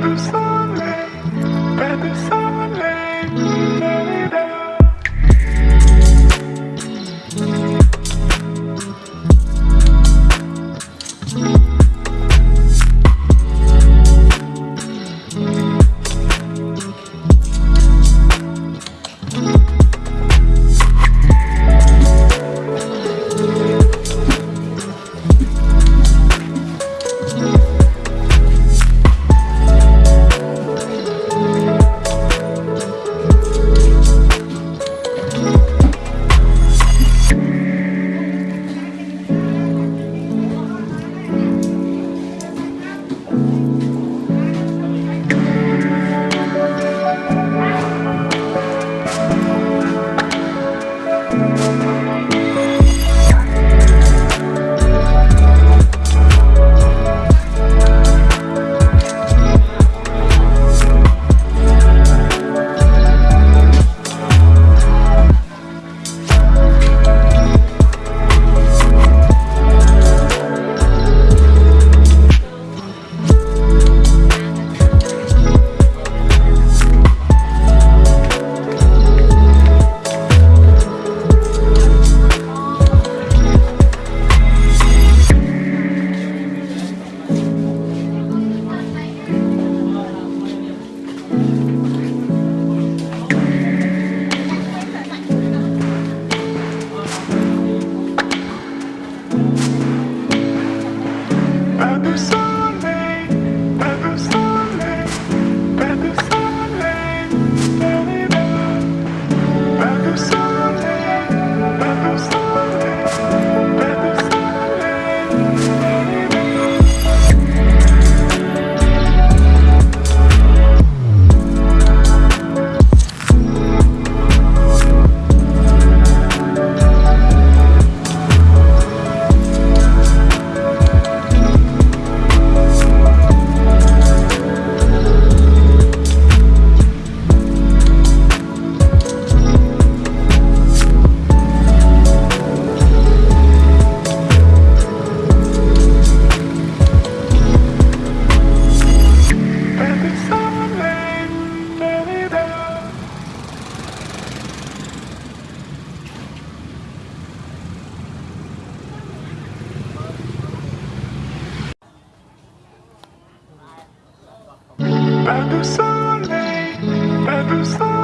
Thank. Pas de soleil, pas de soleil.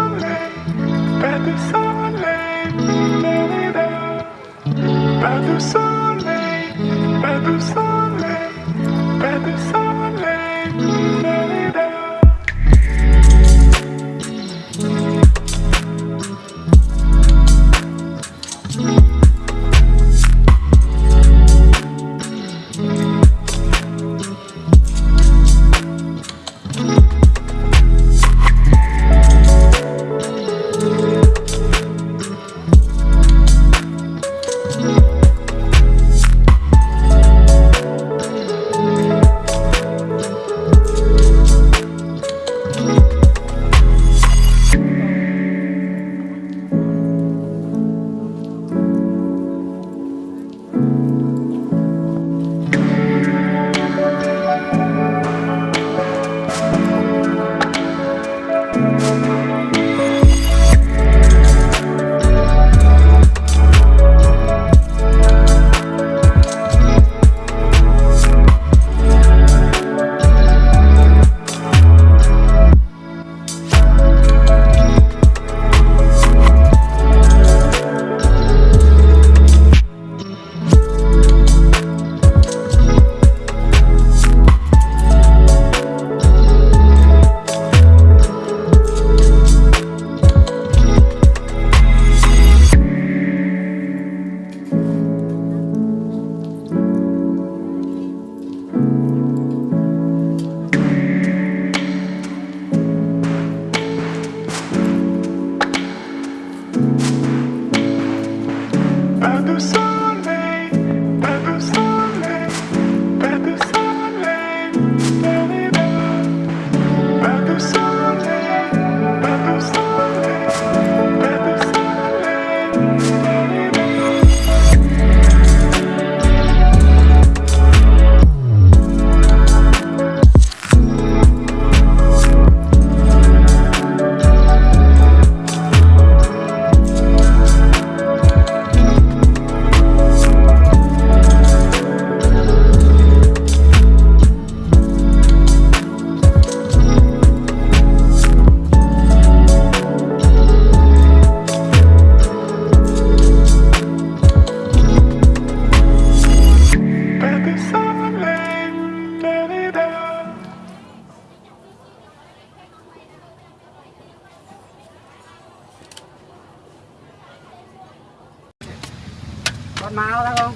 con máu ra không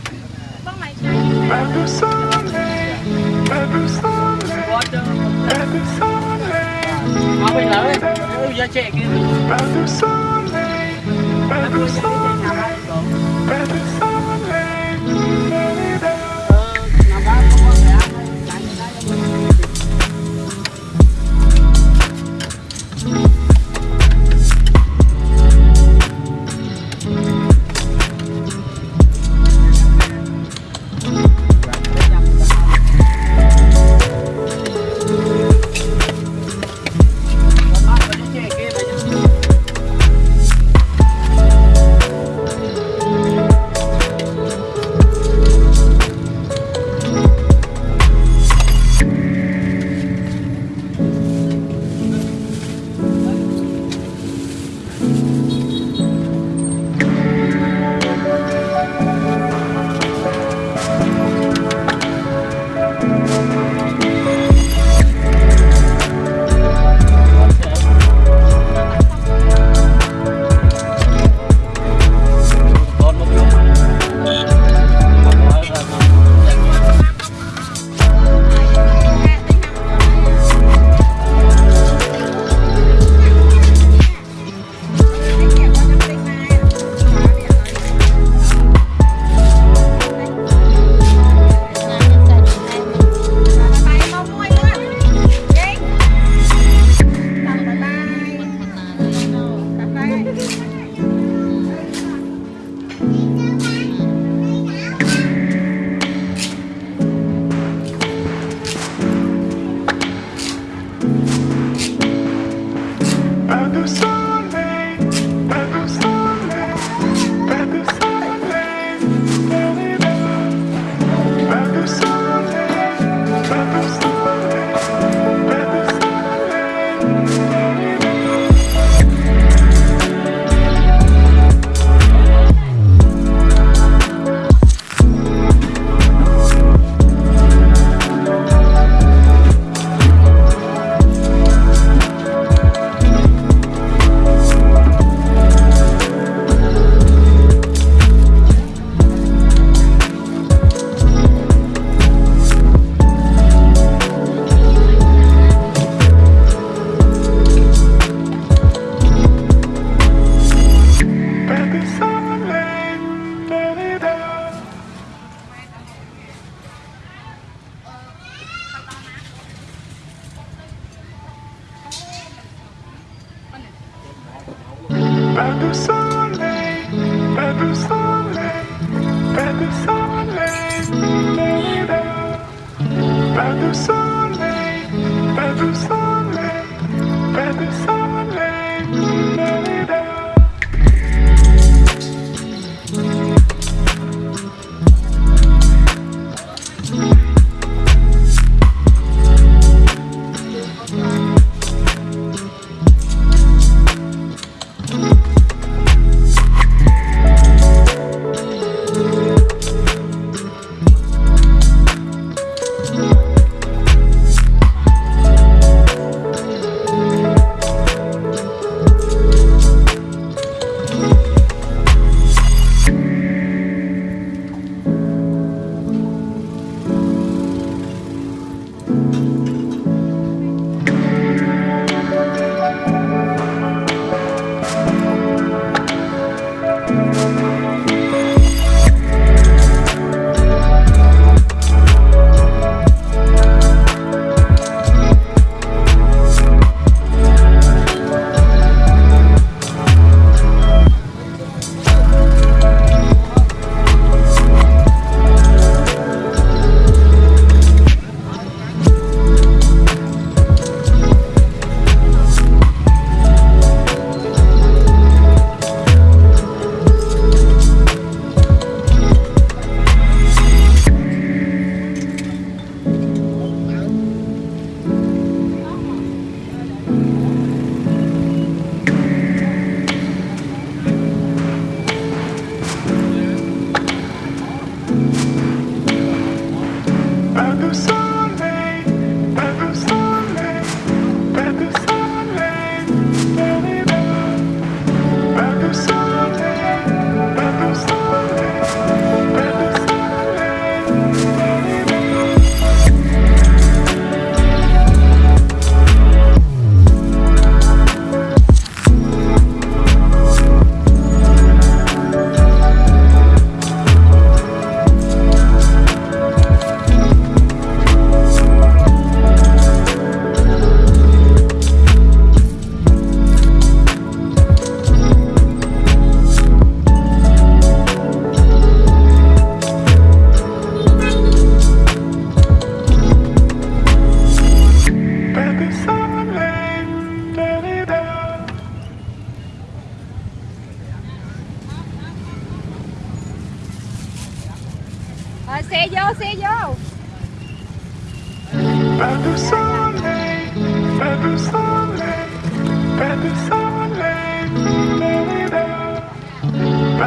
con mày Every Sunday, every Sunday, every Sunday. Every Sunday, every Sunday, every Sunday.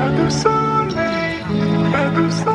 Pas de soleil, pas de soleil.